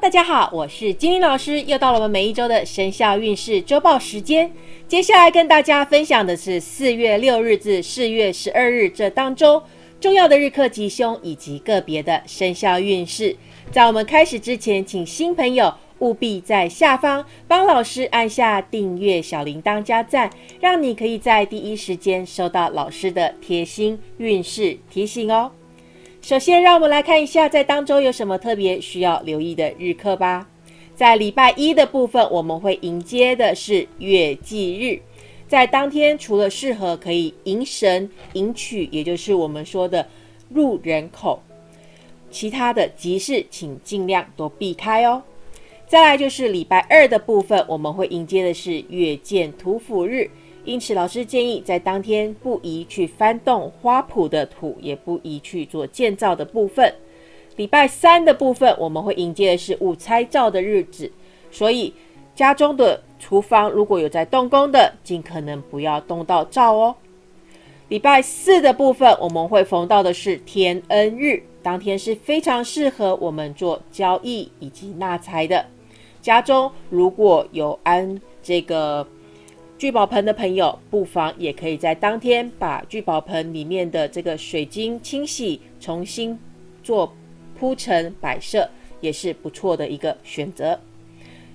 大家好，我是金玲老师，又到了我们每一周的生肖运势周报时间。接下来跟大家分享的是四月六日至四月十二日这当中重要的日课吉凶以及个别的生肖运势。在我们开始之前，请新朋友务必在下方帮老师按下订阅、小铃铛加赞，让你可以在第一时间收到老师的贴心运势提醒哦。首先，让我们来看一下在当中有什么特别需要留意的日课吧。在礼拜一的部分，我们会迎接的是月祭日，在当天除了适合可以迎神迎娶，也就是我们说的入人口，其他的集市请尽量都避开哦。再来就是礼拜二的部分，我们会迎接的是月见土府日。因此，老师建议在当天不宜去翻动花圃的土，也不宜去做建造的部分。礼拜三的部分，我们会迎接的是午拆灶的日子，所以家中的厨房如果有在动工的，尽可能不要动到灶哦。礼拜四的部分，我们会逢到的是天恩日，当天是非常适合我们做交易以及纳财的。家中如果有安这个。聚宝盆的朋友，不妨也可以在当天把聚宝盆里面的这个水晶清洗，重新做铺陈摆设，也是不错的一个选择。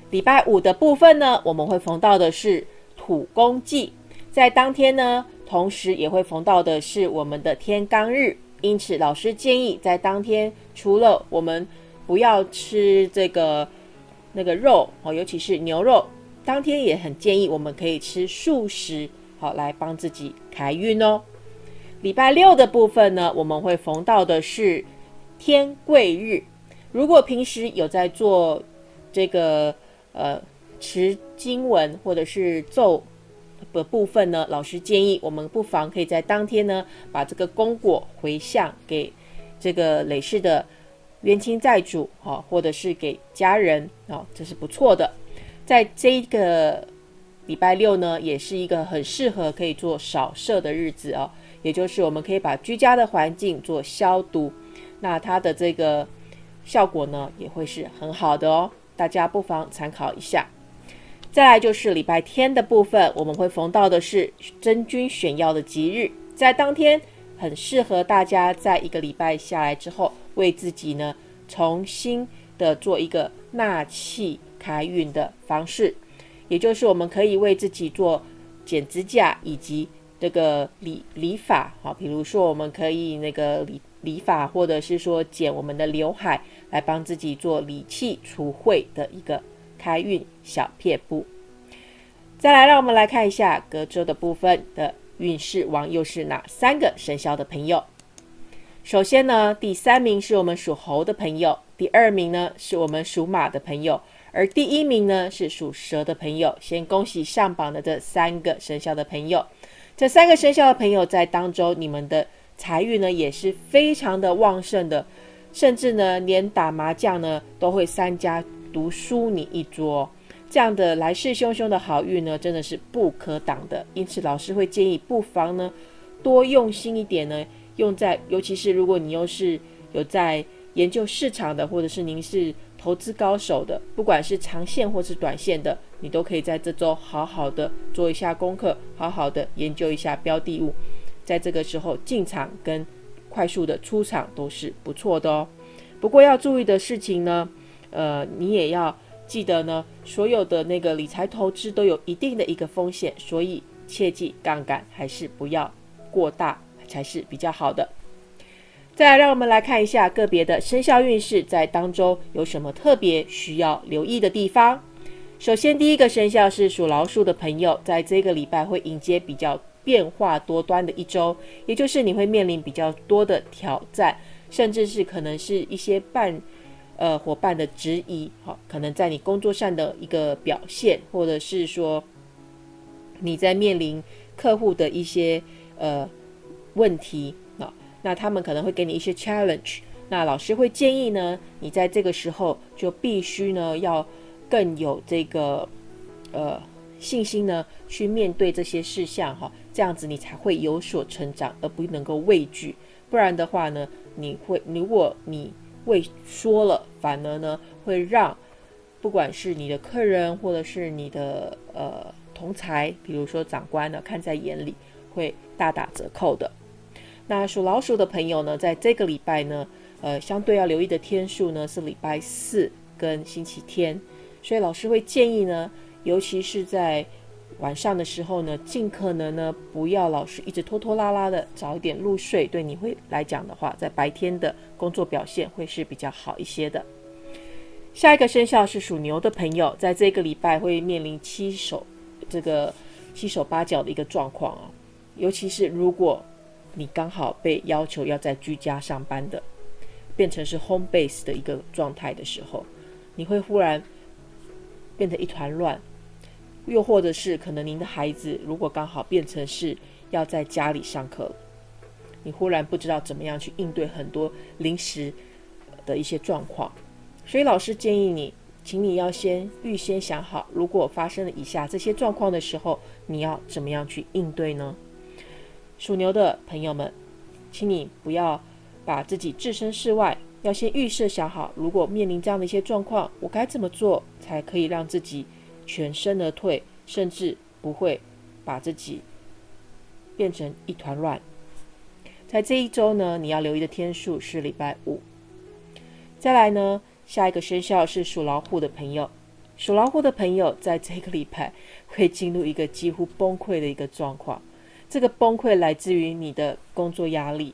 礼拜五的部分呢，我们会逢到的是土公祭，在当天呢，同时也会逢到的是我们的天罡日，因此老师建议在当天，除了我们不要吃这个那个肉哦，尤其是牛肉。当天也很建议我们可以吃素食，好来帮自己开运哦。礼拜六的部分呢，我们会逢到的是天贵日。如果平时有在做这个呃持经文或者是咒的部分呢，老师建议我们不妨可以在当天呢，把这个功果回向给这个累世的冤亲债主，好，或者是给家人，哦，这是不错的。在这个礼拜六呢，也是一个很适合可以做扫射的日子哦。也就是我们可以把居家的环境做消毒，那它的这个效果呢，也会是很好的哦。大家不妨参考一下。再来就是礼拜天的部分，我们会逢到的是真菌选药的吉日，在当天很适合大家在一个礼拜下来之后，为自己呢重新的做一个纳气。开运的方式，也就是我们可以为自己做剪指甲以及这个理理发，好，比如说我们可以那个理理发，或者是说剪我们的刘海，来帮自己做理气除秽的一个开运小撇步。再来，让我们来看一下隔周的部分的运势王又是哪三个生肖的朋友。首先呢，第三名是我们属猴的朋友，第二名呢是我们属马的朋友。而第一名呢是属蛇的朋友，先恭喜上榜的这三个生肖的朋友。这三个生肖的朋友在当中，你们的财运呢也是非常的旺盛的，甚至呢连打麻将呢都会三家独输你一桌。这样的来势汹汹的好运呢，真的是不可挡的。因此，老师会建议不妨呢多用心一点呢，用在尤其是如果你又是有在研究市场的，或者是您是。投资高手的，不管是长线或是短线的，你都可以在这周好好的做一下功课，好好的研究一下标的物，在这个时候进场跟快速的出场都是不错的哦。不过要注意的事情呢，呃，你也要记得呢，所有的那个理财投资都有一定的一个风险，所以切记杠杆还是不要过大才是比较好的。再来，让我们来看一下个别的生肖运势，在当中有什么特别需要留意的地方。首先，第一个生肖是属老鼠的朋友，在这个礼拜会迎接比较变化多端的一周，也就是你会面临比较多的挑战，甚至是可能是一些伴呃伙伴的质疑，好，可能在你工作上的一个表现，或者是说你在面临客户的一些呃问题。那他们可能会给你一些 challenge，那老师会建议呢，你在这个时候就必须呢要更有这个呃信心呢去面对这些事项哈，这样子你才会有所成长，而不能够畏惧。不然的话呢，你会如果你畏缩了，反而呢会让不管是你的客人或者是你的呃同才，比如说长官呢，看在眼里会大打折扣的。那属老鼠的朋友呢，在这个礼拜呢，呃，相对要留意的天数呢是礼拜四跟星期天，所以老师会建议呢，尤其是在晚上的时候呢，尽可能呢不要老是一直拖拖拉拉的，早一点入睡，对你会来讲的话，在白天的工作表现会是比较好一些的。下一个生肖是属牛的朋友，在这个礼拜会面临七手这个七手八脚的一个状况啊，尤其是如果你刚好被要求要在居家上班的，变成是 home base 的一个状态的时候，你会忽然变成一团乱。又或者是可能您的孩子如果刚好变成是要在家里上课，你忽然不知道怎么样去应对很多临时的一些状况，所以老师建议你，请你要先预先想好，如果发生了以下这些状况的时候，你要怎么样去应对呢？属牛的朋友们，请你不要把自己置身事外，要先预设想好，如果面临这样的一些状况，我该怎么做才可以让自己。全身而退，甚至不会把自己变成一团乱。在这一周呢，你要留意的天数是礼拜五。再来呢，下一个生肖是属老虎的朋友。属老虎的朋友在这个礼拜会进入一个几乎崩溃的一个状况。这个崩溃来自于你的工作压力，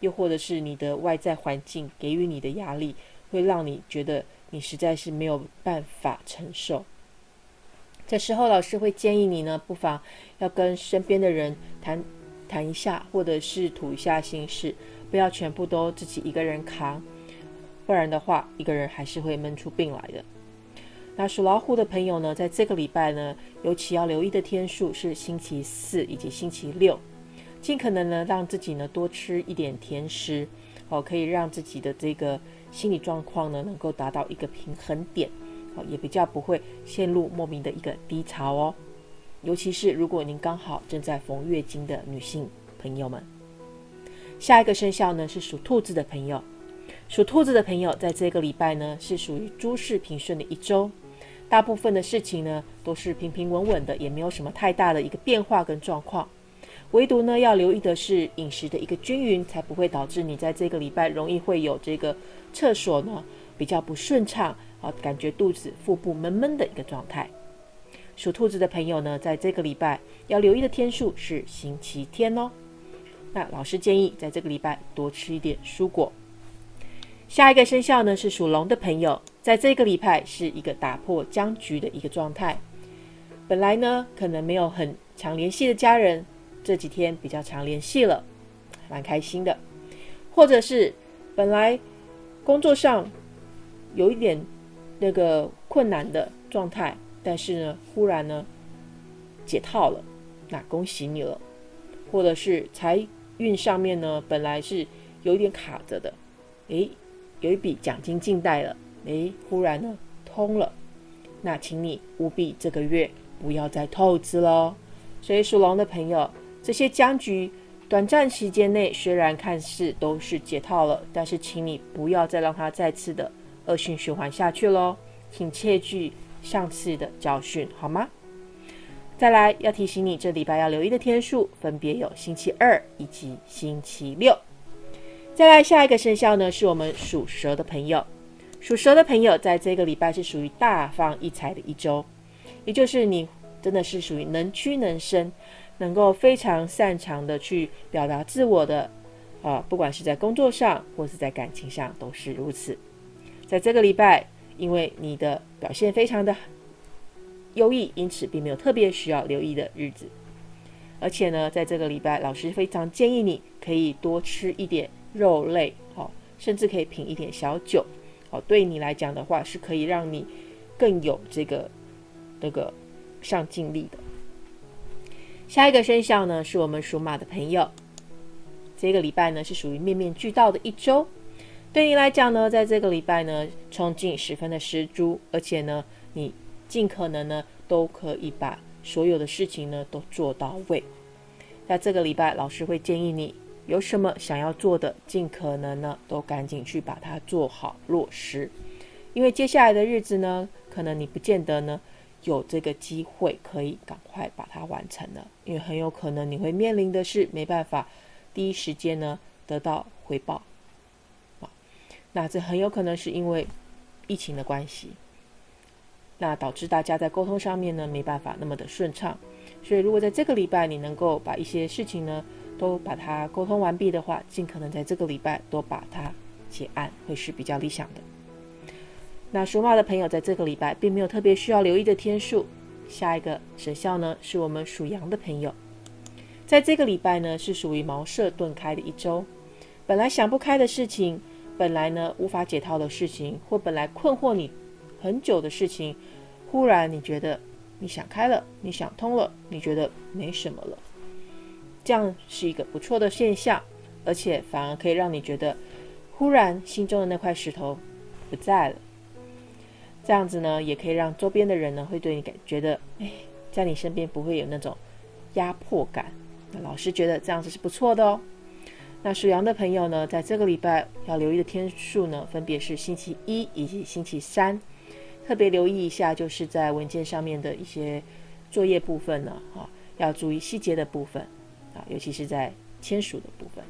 又或者是你的外在环境给予你的压力，会让你觉得你实在是没有办法承受。这时候，老师会建议你呢，不妨要跟身边的人谈谈一下，或者是吐一下心事，不要全部都自己一个人扛，不然的话，一个人还是会闷出病来的。那属老虎的朋友呢，在这个礼拜呢，尤其要留意的天数是星期四以及星期六，尽可能呢，让自己呢多吃一点甜食，哦，可以让自己的这个心理状况呢，能够达到一个平衡点。也比较不会陷入莫名的一个低潮哦，尤其是如果您刚好正在逢月经的女性朋友们。下一个生肖呢是属兔子的朋友，属兔子的朋友在这个礼拜呢是属于诸事平顺的一周，大部分的事情呢都是平平稳稳的，也没有什么太大的一个变化跟状况。唯独呢要留意的是饮食的一个均匀，才不会导致你在这个礼拜容易会有这个厕所呢比较不顺畅。啊，感觉肚子、腹部闷闷的一个状态。属兔子的朋友呢，在这个礼拜要留意的天数是星期天哦。那老师建议，在这个礼拜多吃一点蔬果。下一个生肖呢是属龙的朋友，在这个礼拜是一个打破僵局的一个状态。本来呢，可能没有很常联系的家人，这几天比较常联系了，蛮开心的。或者是本来工作上有一点。那个困难的状态，但是呢，忽然呢解套了，那恭喜你了。或者是财运上面呢，本来是有一点卡着的，诶，有一笔奖金进袋了，诶，忽然呢通了，那请你务必这个月不要再透支喽。所以属龙的朋友，这些僵局短暂时间内虽然看似都是解套了，但是请你不要再让它再次的。恶性循环下去喽，请切记上次的教训，好吗？再来要提醒你，这礼拜要留意的天数分别有星期二以及星期六。再来下一个生肖呢，是我们属蛇的朋友。属蛇的朋友在这个礼拜是属于大放异彩的一周，也就是你真的是属于能屈能伸，能够非常擅长的去表达自我的啊，不管是在工作上或是在感情上都是如此。在这个礼拜，因为你的表现非常的优异，因此并没有特别需要留意的日子。而且呢，在这个礼拜，老师非常建议你可以多吃一点肉类，好，甚至可以品一点小酒，对你来讲的话，是可以让你更有这个那个上进力的。下一个生肖呢，是我们属马的朋友。这个礼拜呢，是属于面面俱到的一周。对你来讲呢，在这个礼拜呢，冲劲十分的十足，而且呢，你尽可能呢，都可以把所有的事情呢都做到位。在这个礼拜，老师会建议你有什么想要做的，尽可能呢都赶紧去把它做好落实。因为接下来的日子呢，可能你不见得呢有这个机会可以赶快把它完成了，因为很有可能你会面临的是没办法第一时间呢得到回报啊。那这很有可能是因为疫情的关系，那导致大家在沟通上面呢没办法那么的顺畅。所以如果在这个礼拜你能够把一些事情呢都把它沟通完毕的话，尽可能在这个礼拜都把它结案，会是比较理想的。那属马的朋友在这个礼拜并没有特别需要留意的天数。下一个生肖呢，是我们属羊的朋友，在这个礼拜呢，是属于茅塞顿开的一周。本来想不开的事情，本来呢无法解套的事情，或本来困惑你很久的事情，忽然你觉得你想开了，你想通了，你觉得没什么了。这样是一个不错的现象，而且反而可以让你觉得，忽然心中的那块石头不在了。这样子呢，也可以让周边的人呢，会对你感觉得，哎，在你身边不会有那种压迫感。那老师觉得这样子是不错的哦。那属羊的朋友呢，在这个礼拜要留意的天数呢，分别是星期一以及星期三，特别留意一下，就是在文件上面的一些作业部分呢，哈，要注意细节的部分啊，尤其是在签署的部分。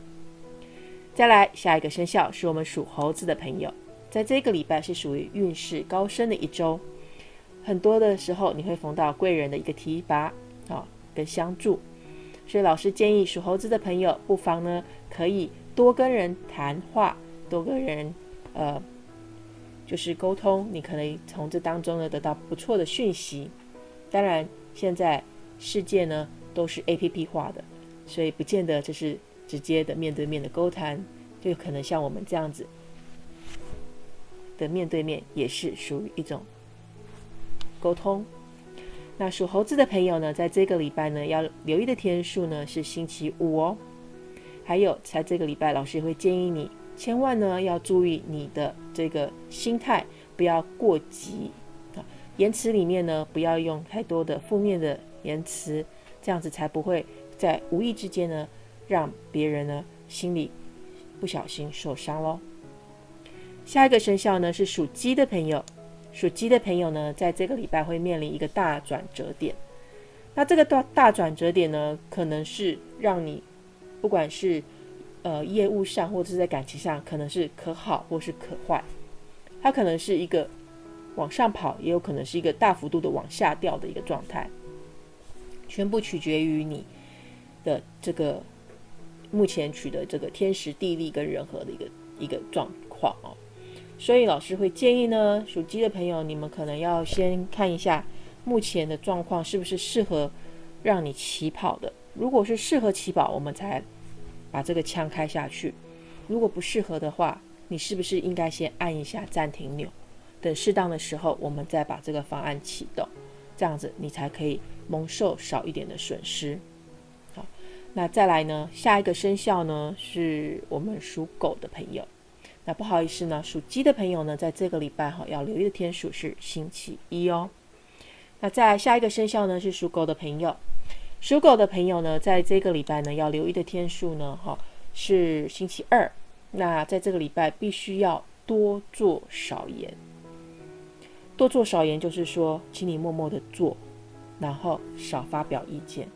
再来，下一个生肖是我们属猴子的朋友。在这个礼拜是属于运势高升的一周，很多的时候你会逢到贵人的一个提拔啊，跟相助，所以老师建议属猴子的朋友不妨呢可以多跟人谈话，多跟人呃就是沟通，你可能从这当中呢得到不错的讯息。当然，现在世界呢都是 A P P 化的，所以不见得这是直接的面对面的沟谈，就可能像我们这样子。的面对面也是属于一种沟通。那属猴子的朋友呢，在这个礼拜呢，要留意的天数呢是星期五哦。还有，在这个礼拜，老师也会建议你，千万呢要注意你的这个心态，不要过急啊。言辞里面呢，不要用太多的负面的言辞，这样子才不会在无意之间呢，让别人呢心里不小心受伤喽。下一个生肖呢是属鸡的朋友，属鸡的朋友呢，在这个礼拜会面临一个大转折点。那这个大大转折点呢，可能是让你不管是呃业务上或者是在感情上，可能是可好或是可坏。它可能是一个往上跑，也有可能是一个大幅度的往下掉的一个状态，全部取决于你的这个目前取得这个天时地利跟人和的一个一个状况哦。所以老师会建议呢，属鸡的朋友，你们可能要先看一下目前的状况是不是适合让你起跑的。如果是适合起跑，我们才把这个枪开下去；如果不适合的话，你是不是应该先按一下暂停钮，等适当的时候，我们再把这个方案启动，这样子你才可以蒙受少一点的损失。那再来呢，下一个生肖呢，是我们属狗的朋友。那不好意思呢，属鸡的朋友呢，在这个礼拜哈要留意的天数是星期一哦。那再下一个生肖呢是属狗的朋友，属狗的朋友呢，在这个礼拜呢要留意的天数呢哈是星期二。那在这个礼拜必须要多做少言，多做少言就是说，请你默默的做，然后少发表意见，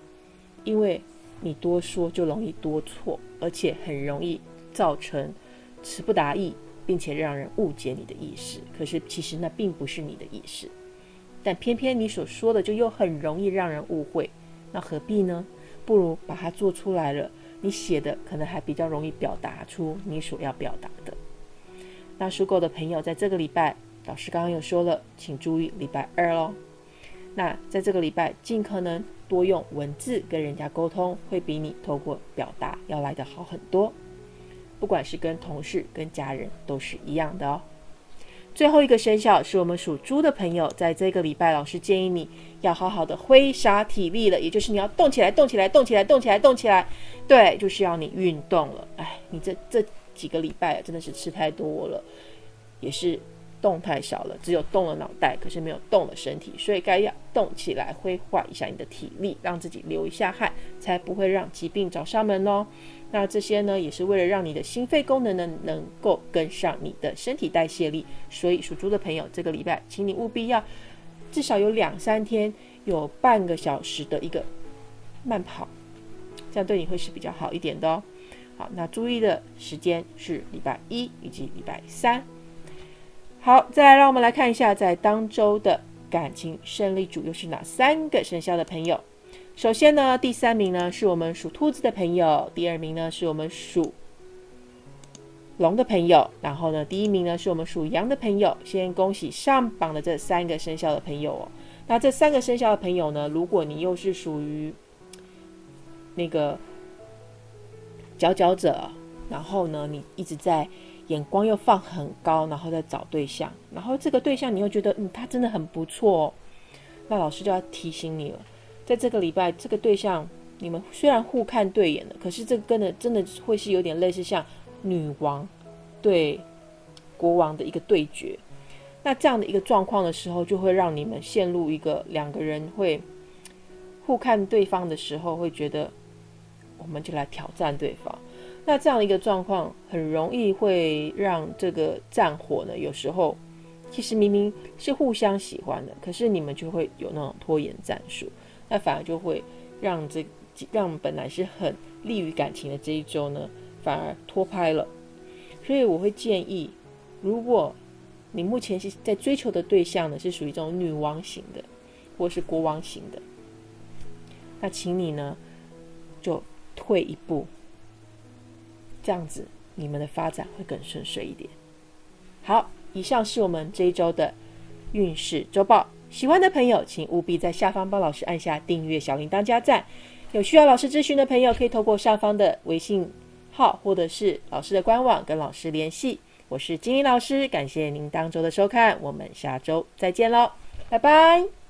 因为你多说就容易多错，而且很容易造成。词不达意，并且让人误解你的意思，可是其实那并不是你的意思，但偏偏你所说的就又很容易让人误会，那何必呢？不如把它做出来了，你写的可能还比较容易表达出你所要表达的。那属狗的朋友，在这个礼拜，老师刚刚有说了，请注意礼拜二喽。那在这个礼拜，尽可能多用文字跟人家沟通，会比你透过表达要来的好很多。不管是跟同事、跟家人都是一样的哦。最后一个生肖是我们属猪的朋友，在这个礼拜，老师建议你要好好的挥洒体力了，也就是你要动起来、动起来、动起来、动起来、动起来。对，就是要你运动了。哎，你这这几个礼拜真的是吃太多了，也是动太少了，只有动了脑袋，可是没有动了身体，所以该要动起来，挥化一下你的体力，让自己流一下汗，才不会让疾病找上门哦。那这些呢，也是为了让你的心肺功能呢能够跟上你的身体代谢力。所以属猪的朋友，这个礼拜，请你务必要至少有两三天有半个小时的一个慢跑，这样对你会是比较好一点的哦。好，那注意的时间是礼拜一以及礼拜三。好，再来让我们来看一下，在当周的感情胜利组又是哪三个生肖的朋友。首先呢，第三名呢是我们属兔子的朋友，第二名呢是我们属龙的朋友，然后呢，第一名呢是我们属羊的朋友。先恭喜上榜的这三个生肖的朋友哦。那这三个生肖的朋友呢，如果你又是属于那个佼佼者，然后呢，你一直在眼光又放很高，然后再找对象，然后这个对象你又觉得嗯他真的很不错，那老师就要提醒你了。在这个礼拜，这个对象你们虽然互看对眼了，可是这个跟的真的会是有点类似像女王对国王的一个对决。那这样的一个状况的时候，就会让你们陷入一个两个人会互看对方的时候，会觉得我们就来挑战对方。那这样的一个状况，很容易会让这个战火呢，有时候其实明明是互相喜欢的，可是你们就会有那种拖延战术。那反而就会让这让本来是很利于感情的这一周呢，反而拖拍了。所以我会建议，如果你目前是在追求的对象呢，是属于这种女王型的，或是国王型的，那请你呢就退一步，这样子你们的发展会更顺遂一点。好，以上是我们这一周的运势周报。喜欢的朋友，请务必在下方帮老师按下订阅、小铃铛加赞。有需要老师咨询的朋友，可以透过上方的微信号或者是老师的官网跟老师联系。我是金英老师，感谢您当周的收看，我们下周再见喽，拜拜。